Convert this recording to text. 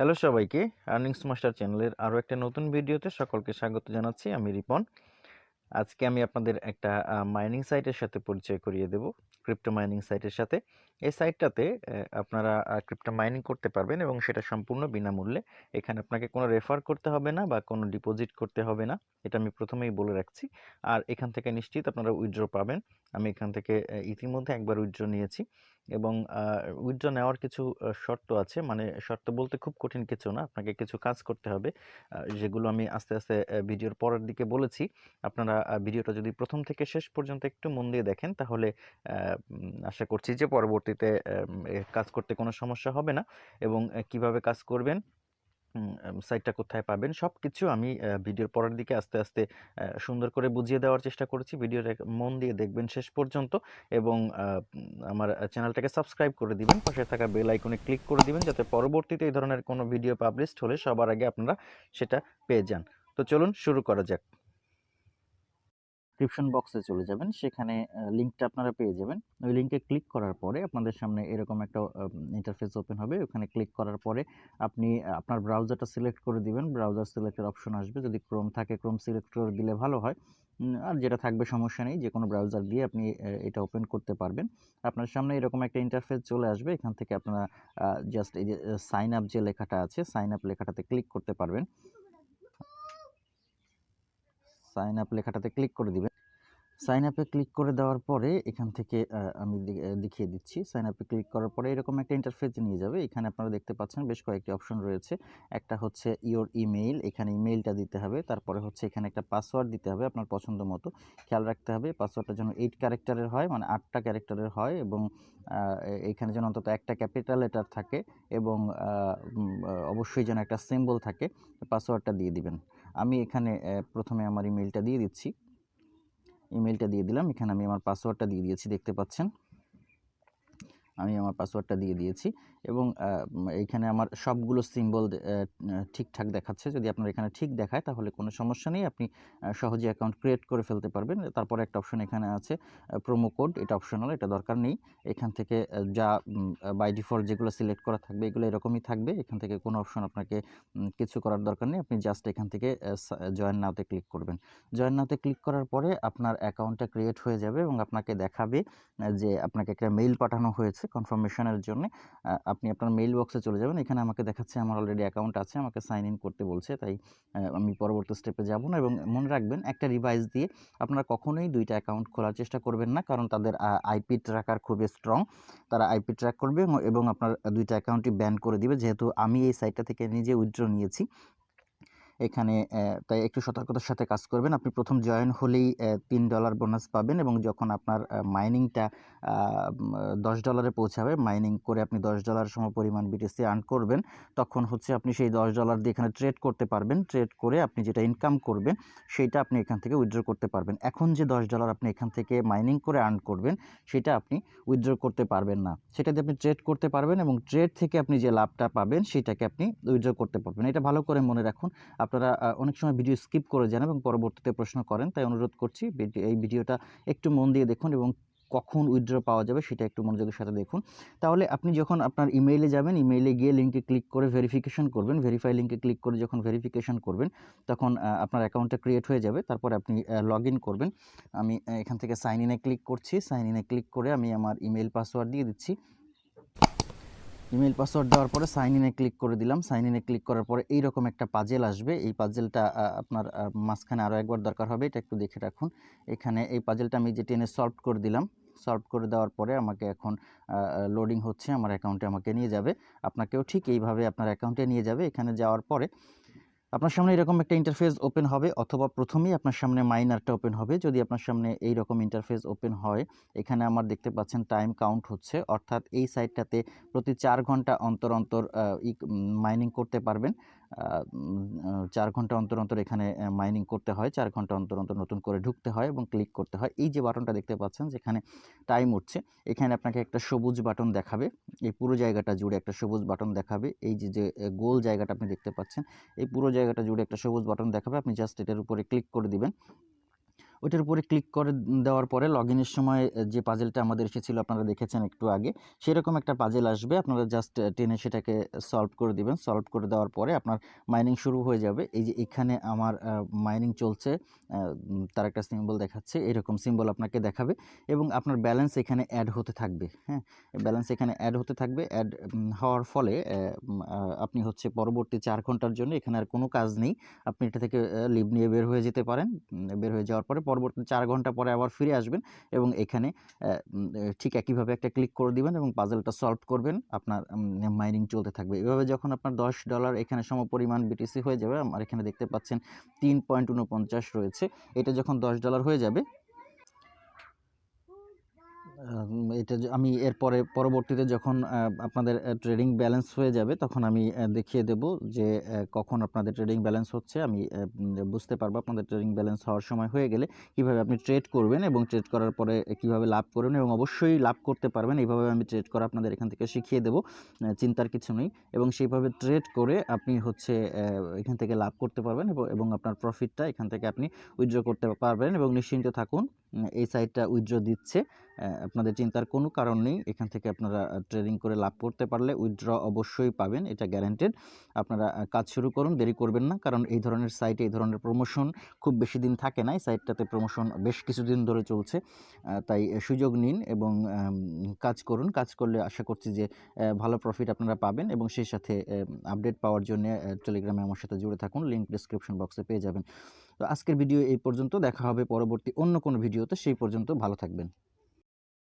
Hello সবাইকে earnings master চ্যানেলের আরও একটা নতুন ভিডিওতে সকলকে স্বাগত জানাচ্ছি। আমি রিপন। আজকে আমি আপনাদের একটা মাইনিং সাইটের সাথে পরিচয় করিয়ে দেব ক্রিপ্টো মাইনিং সাইটের সাথে। এই সাইটটাতে আপনারা ক্রিপ্টো মাইনিং করতে পারবেন এবং সেটা সম্পূর্ণ বিনামূল্যে। এখানে আপনাকে কোনো রেফার করতে হবে না বা কোনো ডিপোজিট করতে হবে না, এটা আমি প্রথমেই বলে রাখছি। আর এখান থেকে নিশ্চিত আপনারা উইথড্র পাবেন। আমি এখান থেকে ইতিমধ্যে একবার উইথড্র নিয়েছি। এবং উইথড্র নেওয়ার কিছু শর্ত আছে। মানে শর্ত বলতে খুব কঠিন কিছু না। আপনাকে কিছু কাজ করতে হবে। যেগুলো আমি আস্তে আস্তে ভিডিওর পরের দিকে বলেছি। আপনারা ভিডিওটা যদি প্রথম থেকে শেষ পর্যন্ত একটু মন দিয়ে দেখেন, তাহলে আশা করছি যে পরবর্তীতে কাজ করতে কোনো সমস্যা হবে না। এবং কীভাবে কাজ করবেন সাইটটা কোথায় পাবেন সব কিছু আমি ভিডিওর পরের দিকে আস্তে আস্তে সুন্দর করে বুঝিয়ে দেওয়ার চেষ্টা করেছি। ভিডিওটা মন দিয়ে দেখবেন শেষ পর্যন্ত এবং আমার চ্যানেলটাকে সাবস্ক্রাইব করে দিবেন। পাশে থাকা বেল আইকনে ক্লিক করে দিবেন যাতে পরবর্তীতে এই ধরনের কোনো ভিডিও পাবলিশড হলে সবার আগে আপনারা সেটা পেয়ে যান। তো চলুন শুরু করা যাক। ডিসক্রিপশন বক্সে চলে যাবেন। সেখানে লিঙ্কটা আপনারা পেয়ে যাবেন। ওই লিঙ্কে ক্লিক করার পরে আপনাদের সামনে এরকম একটা ইন্টারফেস ওপেন হবে। ওখানে ক্লিক করার পরে আপনি আপনার ব্রাউজারটা সিলেক্ট করে দিবেন। ব্রাউজার সিলেক্টের অপশন আসবে। যদি ক্রোম থাকে ক্রোম সিলেক্ট করে দিলে ভালো হয়। আর যেটা থাকবে সমস্যা নেই। যে কোনো ব্রাউজার দিয়ে আপনি এটা ওপেন করতে পারবেন। আপনার সামনে এরকম একটা ইন্টারফেস চলে আসবে। এখান থেকে আপনারা জাস্ট এই যে সাইন আপ যে লেখাটা আছে সাইন আপ লেখাটাতে ক্লিক করতে পারবেন। সাইন আপ লেখাটাতে ক্লিক করে দিবেন। সাইন আপে ক্লিক করে দেওয়ার পরে এখান থেকে আমি দেখিয়ে দিচ্ছি। সাইন আপে ক্লিক করার পরে এরকম একটা ইন্টারফেস নিয়ে যাবে। এখানে আপনারা দেখতে পাচ্ছেন বেশ কয়েকটি অপশন রয়েছে। একটা হচ্ছে ইওর ইমেইল এখানে ইমেইলটা দিতে হবে। তারপরে হচ্ছে এখানে একটা পাসওয়ার্ড দিতে হবে আপনার পছন্দ মতো। খেয়াল রাখতে হবে পাসওয়ার্ডটা যেন এইট ক্যারেক্টারের হয় মানে আটটা ক্যারেক্টারের হয় এবং এখানে যেন অন্তত একটা ক্যাপিটাল লেটার থাকে এবং অবশ্যই যেন একটা সিম্বল থাকে পাসওয়ার্ডটা দিয়ে দিবেন। আমি এখানে প্রথমে আমার ইমেইলটা দিয়ে দিচ্ছি। ইমেলটা দিয়ে দিলাম। এখানে আমি আমার পাসওয়ার্ডটা দিয়ে দিয়েছি দেখতে পাচ্ছেন। আমি আমার পাসওয়ার্ডটা দিয়ে দিয়েছি এবং এইখানে আমার সবগুলো সিম্বল ঠিকঠাক দেখাচ্ছে। যদি আপনার এখানে ঠিক দেখায়, তাহলে কোনো সমস্যা নেই। আপনি সহজে অ্যাকাউন্ট ক্রিয়েট করে ফেলতে পারবেন। তারপরে একটা অপশন এখানে আছে প্রোমো কোড এটা অপশনাল এটা দরকার নেই। এখান থেকে যা বাই ডিফল্ট যেগুলো সিলেক্ট করা থাকবে, এগুলো এরকমই থাকবে। এখান থেকে কোনো অপশন আপনাকে কিছু করার দরকার নেই। আপনি জাস্ট এখান থেকে জয়েন নাওতে ক্লিক করবেন। জয়েন নাওতে ক্লিক করার পরে আপনার অ্যাকাউন্টটা ক্রিয়েট হয়ে যাবে এবং আপনাকে দেখাবে যে আপনাকে একটা মেইল পাঠানো হয়েছে। কনফার্মেশনের জন্য আপনি আপনার মেইল বক্সে চলে যাবেন। এখানে আমাকে দেখাচ্ছে, আমার অলরেডি অ্যাকাউন্ট আছে, আমাকে সাইন ইন করতে বলছে, তাই আমি পরবর্তী স্টেপে যাব না। এবং মনে রাখবেন, একটা রিভাইস দিয়ে আপনারা কখনোই দুইটা অ্যাকাউন্ট খোলার চেষ্টা করবেন না, কারণ তাদের আইপি ট্র্যাকার খুবই স্ট্রং তারা আইপি ট্র্যাক করবে এবং আপনার দুইটা অ্যাকাউন্টই ব্যান করে দিবে। যেহেতু আমি এই সাইটটা থেকে নিজে উইথড্র নিয়েছি এখানে তাই একটু সতর্কতার সাথে কাজ করবেন। আপনি প্রথম জয়েন হলেই তিন ডলার বোনাস পাবেন এবং যখন আপনার মাইনিংটা দশ ডলারে পৌঁছাবে মাইনিং করে আপনি দশ ডলার সম পরিমাণ বিটিসি আর্ন করবেন, তখন হচ্ছে আপনি সেই দশ ডলার দিয়ে এখানে ট্রেড করতে পারবেন। ট্রেড করে আপনি যেটা ইনকাম করবেন সেইটা আপনি এখান থেকে উইথড্র করতে পারবেন। এখন যে দশ ডলার আপনি এখান থেকে মাইনিং করে আর্ন করবেন, সেটা আপনি উইথড্র করতে পারবেন না। সেটা দিয়ে আপনি ট্রেড করতে পারবেন এবং ট্রেড থেকে আপনি যে লাভটা পাবেন, সেটাকে আপনি উইথড্র করতে পারবেন। এটা ভালো করে মনে রাখুন। আপনারা অনেক সময় ভিডিও স্কিপ করে যান এবং পরবর্তীতে প্রশ্ন করেন, তাই অনুরোধ করছি এই ভিডিওটা একটু মন দিয়ে দেখুন এবং কখন উইথড্র পাওয়া যাবে সেটা একটু মনোযোগের সাথে দেখুন। তাহলে আপনি যখন আপনার ইমেইলে যাবেন ইমেইলে গিয়ে লিঙ্কে ক্লিক করে ভেরিফিকেশন করবেন ভেরিফাই লিঙ্কে ক্লিক করে যখন ভেরিফিকেশন করবেন, তখন আপনার অ্যাকাউন্টটা ক্রিয়েট হয়ে যাবে, তারপর আপনি লগ করবেন। আমি এখান থেকে সাইন ইনে ক্লিক করছি সাইন ইনে ক্লিক করে আমি আমার ইমেইল পাসওয়ার্ড দিয়ে দিচ্ছি। ইমেল পাসওয়ার্ড দেওয়ার পরে সাইন ইনে ক্লিক করে দিলাম। সাইন ইনে ক্লিক করার পরে এইরকম একটা পাজেল আসবে। এই পাজেলটা আপনার মাঝখানে আরও একবার দরকার হবে, এটা একটু দেখে রাখুন। এখানে এই পাজেলটা আমি যে টেনে সলভ করে দিলাম, সলভ করে দেওয়ার পরে আমাকে এখন লোডিং হচ্ছে, আমার অ্যাকাউন্টে আমাকে নিয়ে যাবে। আপনাকেও ঠিক এইভাবে আপনার অ্যাকাউন্টে নিয়ে যাবে। এখানে যাওয়ার পরে আপনার সামনে এরকম একটা ইন্টারফেস ওপেন হবে অথবা প্রথমেই আপনার সামনে মাইনারটা ওপেন হবে। যদি আপনার সামনে এই রকম ইন্টারফেস ওপেন হয়, এখানে আমার দেখতে পাচ্ছেন টাইম কাউন্ট হচ্ছে। অর্থাৎ এই সাইটটাতে প্রতি চার ঘণ্টা অন্তর অন্তর মাইনিং করতে পারবেন। চার ঘণ্টা অন্তর অন্তর এখানে মাইনিং করতে হয়। চার ঘণ্টা অন্তর অন্তর নতুন করে ঢুকতে হয় এবং ক্লিক করতে হয়। এই যে বাটনটা দেখতে পাচ্ছেন, যেখানে টাইম উঠছে, এখানে আপনাকে একটা সবুজ বাটন দেখাবে। এই পুরো জায়গাটা জুড়ে একটা সবুজ বাটন দেখাবে। এই যে যে গোল জায়গাটা আপনি দেখতে পাচ্ছেন, এই পুরো জায়গাটা জুড়ে একটা সবুজ বাটন দেখাবে। আপনি জাস্ট এটার উপরে ক্লিক করে দিবেন। ওইটার উপরে ক্লিক করে দেওয়ার পরে লগ ইনের সময় যে পাজেলটা আমাদের এসেছিল, আপনারা দেখেছেন একটু আগে, সেরকম একটা পাজেল আসবে। আপনারা জাস্ট টেনে সেটাকে সলভ করে দিবেন। সলভ করে দেওয়ার পরে আপনার মাইনিং শুরু হয়ে যাবে। এই যে এখানে আমার মাইনিং চলছে তার একটা সিম্বল দেখাচ্ছে, এরকম সিম্বল আপনাকে দেখাবে এবং আপনার ব্যালেন্স এখানে অ্যাড হতে থাকবে হ্যাঁ? ব্যালেন্স এখানে অ্যাড হতে থাকবে। অ্যাড হওয়ার ফলে আপনি হচ্ছে পরবর্তী চার ঘণ্টার জন্য এখানে আর কোনো কাজ নেই। আপনি এটা থেকে লিভ নিয়ে বের হয়ে যেতে পারেন। বের হয়ে যাওয়ার পরে পরবর্তী চার ঘণ্টা পরে আবার ফিরে আসবেন এবং এখানে ঠিক একইভাবে একটা ক্লিক করে দিবেন এবং পাজেলটা সলভ করবেন। আপনার মাইনিং চলতে থাকবে। এভাবে যখন আপনার দশ ডলার এখানে সমপরিমাণ বিটিসি হয়ে যাবে, আমার এখানে দেখতে পাচ্ছেন তিন পয়েন্ট উনপঞ্চাশ রয়েছে। এটা যখন দশ ডলার হয়ে যাবে এটা আমি এরপরে পরবর্তীতে যখন আপনাদের ট্রেডিং ব্যালেন্স হয়ে যাবে, তখন আমি দেখিয়ে দেব যে কখন আপনাদের ট্রেডিং ব্যালেন্স হচ্ছে। আমি বুঝতে পারব আপনাদের ট্রেডিং ব্যালেন্স হওয়ার সময় হয়ে গেলে কীভাবে আপনি ট্রেড করবেন এবং ট্রেড করার পরে কীভাবে লাভ করবেন এবং অবশ্যই লাভ করতে পারবেন। এইভাবে আমি ট্রেড করা আপনাদের এখান থেকে শিখিয়ে দেবো চিন্তার কিছু নেই। এবং সেইভাবে ট্রেড করে আপনি হচ্ছে এখান থেকে লাভ করতে পারবেন এবং- আপনার প্রফিটটা এখান থেকে আপনি উইথড্র করতে পারবেন এবং নিশ্চিন্ত থাকুন। এই সাইটটা উইথড্র দিচ্ছে। আপনাদের চিন্তার কোনো কারণ নেই। এখান থেকে আপনারা ট্রেডিং করে লাভ করতে পারলে উইথড্র অবশ্যই পাবেন, এটা গ্যারান্টেড আপনারা কাজ শুরু করুন, দেরি করবেন না, কারণ এই ধরনের সাইটে এই ধরনের প্রমোশন খুব বেশি দিন থাকে না। এই সাইটটাতে প্রমোশন বেশ কিছুদিন ধরে চলছে। তাই সুযোগ নিন এবং কাজ করুন। কাজ করলে আশা করছি যে ভালো প্রফিট আপনারা পাবেন এবং সেই সাথে আপডেট পাওয়ার জন্য টেলিগ্রামে আমার সাথে জুড়ে থাকুন। লিঙ্ক ডিসক্রিপশন বক্সে পেয়ে যাবেন। তো আজকের ভিডিও এই পর্যন্ত। দেখা হবে পরবর্তী অন্য কোনো ভিডিওতে। সেই পর্যন্ত ভালো থাকবেন।